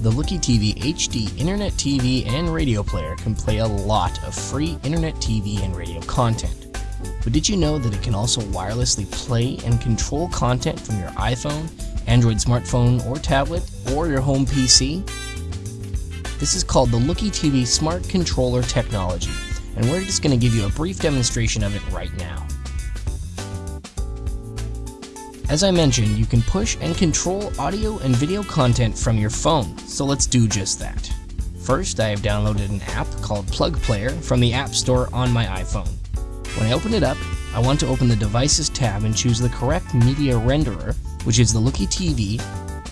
the Looky TV HD Internet TV and radio player can play a lot of free Internet TV and radio content. But did you know that it can also wirelessly play and control content from your iPhone, Android smartphone or tablet, or your home PC? This is called the Looky TV Smart Controller technology, and we're just going to give you a brief demonstration of it right now. As I mentioned, you can push and control audio and video content from your phone, so let's do just that. First, I have downloaded an app called Plug Player from the App Store on my iPhone. When I open it up, I want to open the Devices tab and choose the correct media renderer, which is the Looky TV,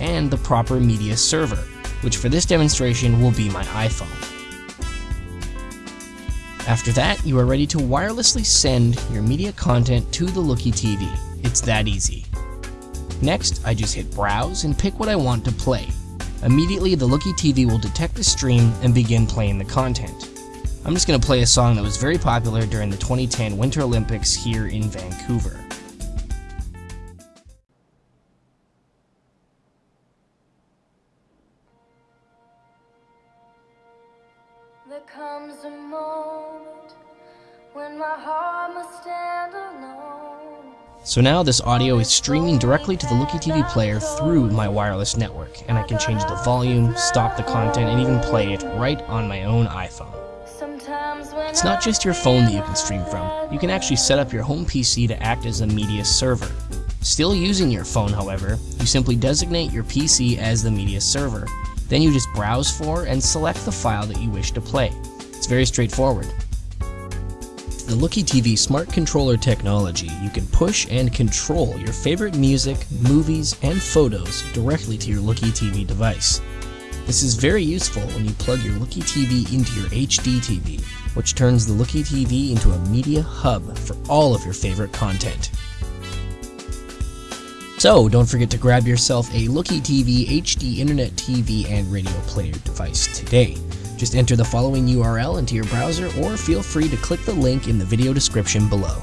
and the proper media server, which for this demonstration will be my iPhone. After that, you are ready to wirelessly send your media content to the Looky TV. It's that easy. Next, I just hit browse and pick what I want to play. Immediately, the Looky TV will detect the stream and begin playing the content. I'm just going to play a song that was very popular during the 2010 Winter Olympics here in Vancouver. There comes a moment So now this audio is streaming directly to the Looky TV player through my wireless network, and I can change the volume, stop the content, and even play it right on my own iPhone. It's not just your phone that you can stream from, you can actually set up your home PC to act as a media server. Still using your phone, however, you simply designate your PC as the media server. Then you just browse for and select the file that you wish to play. It's very straightforward the Looky TV Smart Controller technology, you can push and control your favorite music, movies, and photos directly to your Looky TV device. This is very useful when you plug your Looky TV into your HD TV, which turns the Looky TV into a media hub for all of your favorite content. So, don't forget to grab yourself a Looky TV HD Internet TV and radio player device today. Just enter the following URL into your browser or feel free to click the link in the video description below.